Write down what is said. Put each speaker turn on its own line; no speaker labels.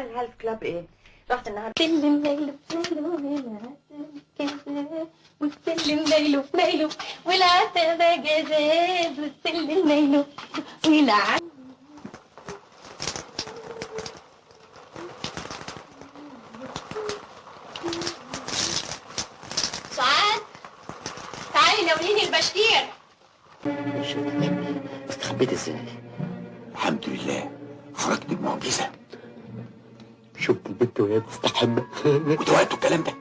الهالف كلاب إيه؟ رحت النهارده.
سلم ليلو ليلو وسلم ليلو ليلو والعسل ده جزاز وسلم ليلو والعسل سعاد تعالي ناوليني البشير.
استخبيت إزاي؟
الحمد لله. خرجت بمعجزة.
شفت البنت وهي بتستحمى
ودوقتوا الكلام ده.